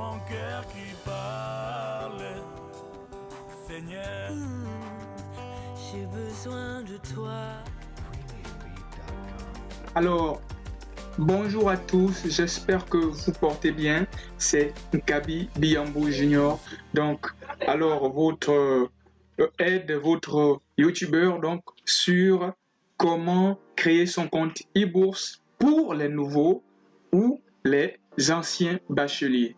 mon cœur qui parle. Seigneur, J'ai besoin de toi. Alors, bonjour à tous, j'espère que vous portez bien. C'est Gabi Biambo Junior. Donc, alors, votre euh, aide, votre YouTuber, donc, sur comment créer son compte e-bourse pour les nouveaux ou les anciens bacheliers.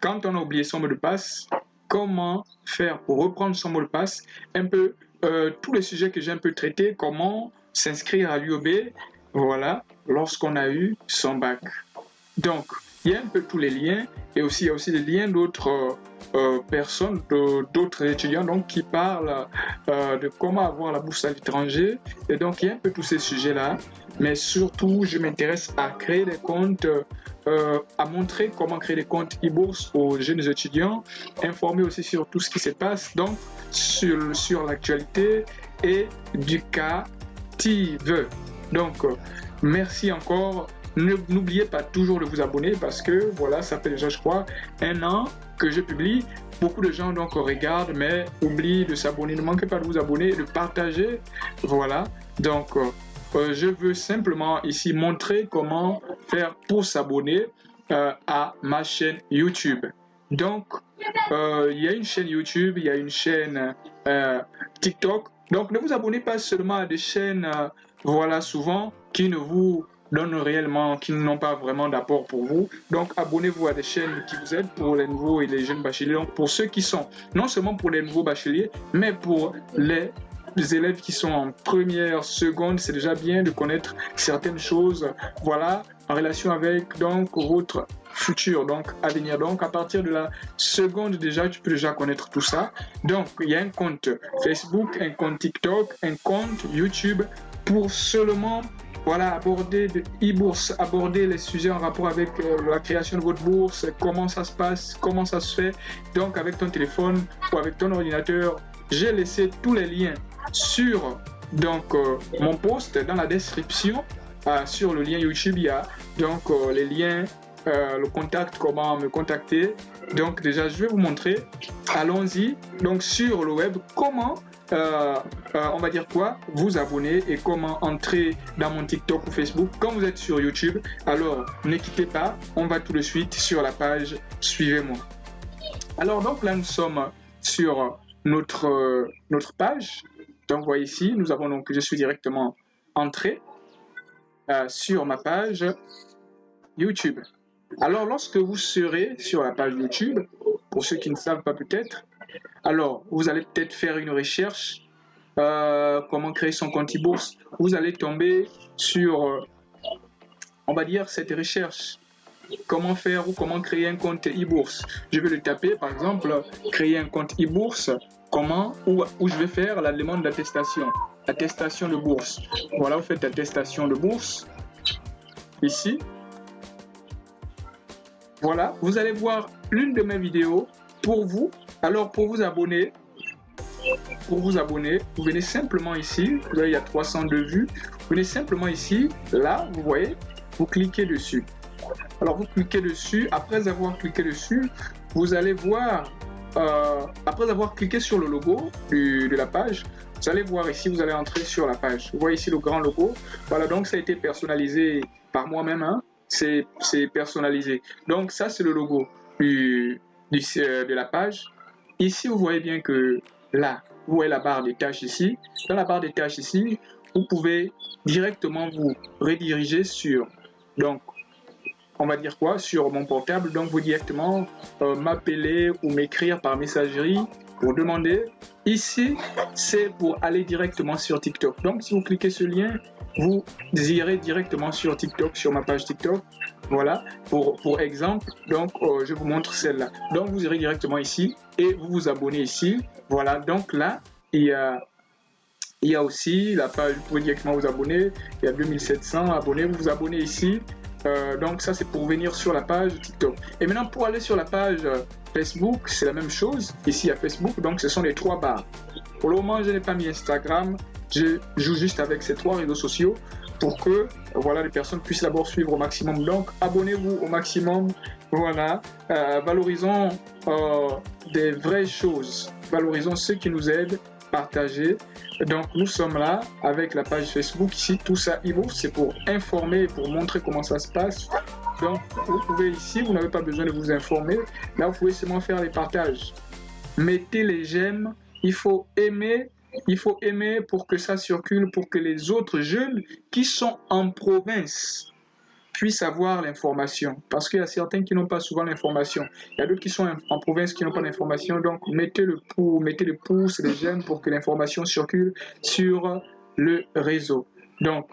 Quand on a oublié son mot de passe, comment faire pour reprendre son mot de passe, un peu euh, tous les sujets que j'ai un peu traités, comment s'inscrire à l'UOB, voilà, lorsqu'on a eu son bac. Donc, il y a un peu tous les liens et aussi il y a aussi des liens d'autres euh, euh, personnes, d'autres étudiants donc qui parlent de comment avoir la bourse à l'étranger et donc il y a un peu tous ces sujets-là. Mais surtout, je m'intéresse à créer des comptes, euh, à montrer comment créer des comptes e-bourse aux jeunes étudiants, informer aussi sur tout ce qui se passe donc sur, sur l'actualité et du cas TIV. Donc, euh, merci encore. N'oubliez pas toujours de vous abonner parce que voilà, ça fait déjà, je crois, un an que je publie. Beaucoup de gens donc regardent, mais oublient de s'abonner. Ne manquez pas de vous abonner, de partager. Voilà. Donc, euh, euh, je veux simplement ici montrer comment faire pour s'abonner euh, à ma chaîne YouTube. Donc, euh, il y a une chaîne YouTube, il y a une chaîne TikTok. Donc, ne vous abonnez pas seulement à des chaînes, voilà, souvent, qui ne vous donnent réellement, qui n'ont pas vraiment d'apport pour vous. Donc, abonnez-vous à des chaînes qui vous aident pour les nouveaux et les jeunes bacheliers. Donc, pour ceux qui sont, non seulement pour les nouveaux bacheliers, mais pour les les élèves qui sont en première, seconde, c'est déjà bien de connaître certaines choses, voilà, en relation avec donc votre futur, donc à venir. Donc à partir de la seconde déjà, tu peux déjà connaître tout ça. Donc il y a un compte Facebook, un compte TikTok, un compte YouTube pour seulement voilà, aborder de e-bourse, aborder les sujets en rapport avec euh, la création de votre bourse, comment ça se passe, comment ça se fait. Donc avec ton téléphone ou avec ton ordinateur, j'ai laissé tous les liens sur donc euh, mon post dans la description euh, sur le lien YouTube il y a donc euh, les liens le contact comment me contacter. Donc déjà je vais vous montrer. Allons-y. Donc sur le web comment on va dire quoi vous abonner et comment entrer dans mon TikTok ou Facebook. Quand vous êtes sur YouTube alors ne quittez pas. On va tout de suite sur la page. Suivez-moi. Alors donc là nous sommes sur notre, notre page. Donc, vous voyez ici, nous avons donc, je suis directement entré euh, sur ma page YouTube. Alors, lorsque vous serez sur la page YouTube, pour ceux qui ne savent pas peut-être, alors vous allez peut-être faire une recherche, euh, comment créer son compte e-bourse. Vous allez tomber sur, euh, on va dire, cette recherche comment faire ou comment créer un compte e-bourse. Je vais le taper, par exemple, créer un compte e-bourse, comment, où, où je vais faire la demande d'attestation, attestation de bourse. Voilà, vous faites attestation de bourse, ici. Voilà, vous allez voir l'une de mes vidéos pour vous. Alors, pour vous abonner, pour vous abonner, vous venez simplement ici, vous voyez, il y a 302 vues, vous venez simplement ici, là, vous voyez, vous cliquez dessus. Alors vous cliquez dessus, après avoir cliqué dessus, vous allez voir, euh, après avoir cliqué sur le logo de la page, vous allez voir ici, vous allez entrer sur la page. Vous voyez ici le grand logo. Voilà, donc ça a été personnalisé par moi-même. Hein. C'est personnalisé. Donc ça, c'est le logo du- euh, de la page. Ici, vous voyez bien que là, vous voyez la barre des tâches ici. Dans la barre des tâches ici, vous pouvez directement vous rediriger sur donc on va dire quoi sur mon portable. Donc vous directement euh, m'appeler ou m'écrire par messagerie pour demander. Ici c'est pour aller directement sur TikTok. Donc si vous cliquez ce lien vous irez directement sur TikTok sur ma page TikTok. Voilà pour pour exemple. Donc euh, je vous montre celle-là. Donc vous irez directement ici et vous vous abonnez ici. Voilà donc là il y a il y a aussi la page, vous pouvez directement vous abonner. Il y a 2700 abonnés. Vous vous abonnez ici. Euh, donc ça, c'est pour venir sur la page TikTok. Et maintenant, pour aller sur la page euh, Facebook, c'est la même chose. Ici, a Facebook. Donc, ce sont les trois barres. Pour le moment, je n'ai pas mis Instagram. Je joue juste avec ces trois réseaux sociaux pour que voilà, les personnes puissent d'abord suivre au maximum. Donc, abonnez-vous au maximum Voilà, euh, valorisons euh, des vraies choses, valorisons ceux qui nous aident, partagez. Donc nous sommes là avec la page Facebook ici, tout ça e c'est pour informer, pour montrer comment ça se passe. Donc vous pouvez ici, vous n'avez pas besoin de vous informer, là vous pouvez seulement faire les partages. Mettez les j'aime, il faut aimer il faut aimer pour que ça circule, pour que les autres jeunes qui sont en province puissent avoir l'information. Parce qu'il y a certains qui n'ont pas souvent l'information. Il y a d'autres qui sont en province qui n'ont pas l'information. Donc, mettez le pouce, mettez le pouce, les j'aime pour que l'information circule sur le réseau. Donc,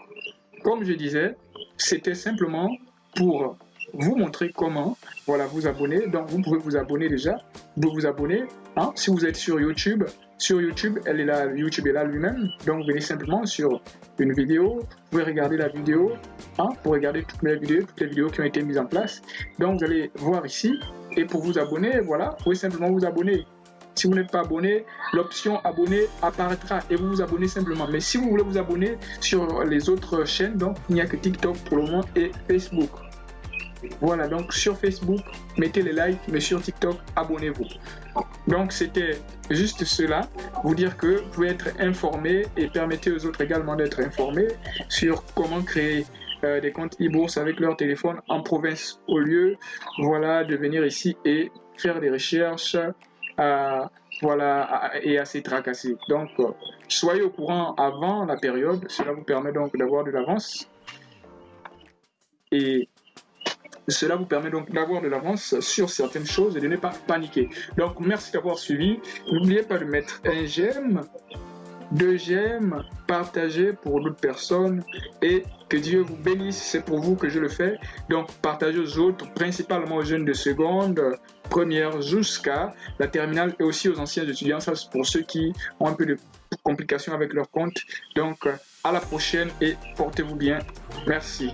comme je disais, c'était simplement pour vous montrer comment voilà, vous abonner. Donc, vous pouvez vous abonner déjà. Vous vous abonner. Hein, si vous êtes sur YouTube, sur YouTube, elle est là, YouTube est là lui-même. Donc, venez simplement sur une vidéo. Vous pouvez regarder la vidéo hein, pour regarder toutes les vidéos, toutes les vidéos qui ont été mises en place. Donc, vous allez voir ici. Et pour vous abonner, voilà, vous pouvez simplement vous abonner. Si vous n'êtes pas abonné, l'option abonner apparaîtra et vous vous abonnez simplement. Mais si vous voulez vous abonner sur les autres chaînes, donc il n'y a que TikTok pour le moment et Facebook. Voilà, donc sur Facebook, mettez les likes, mais sur TikTok, abonnez-vous. Donc c'était juste cela, vous dire que vous pouvez être informé et permettez aux autres également d'être informés sur comment créer euh, des comptes e-bourse avec leur téléphone en province au lieu voilà, de venir ici et faire des recherches euh, voilà, et assez tracasser. Donc, euh, soyez au courant avant la période, cela vous permet donc d'avoir de l'avance. Et cela vous permet donc d'avoir de l'avance sur certaines choses et de ne pas paniquer. Donc, merci d'avoir suivi. N'oubliez pas de mettre un j'aime, deux j'aime, partager pour d'autres personnes et que Dieu vous bénisse. C'est pour vous que je le fais. Donc, partagez aux autres, principalement aux jeunes de seconde, première jusqu'à la terminale et aussi aux anciens étudiants. Ça, c'est pour ceux qui ont un peu de complications avec leur compte. Donc, à la prochaine et portez-vous bien. Merci.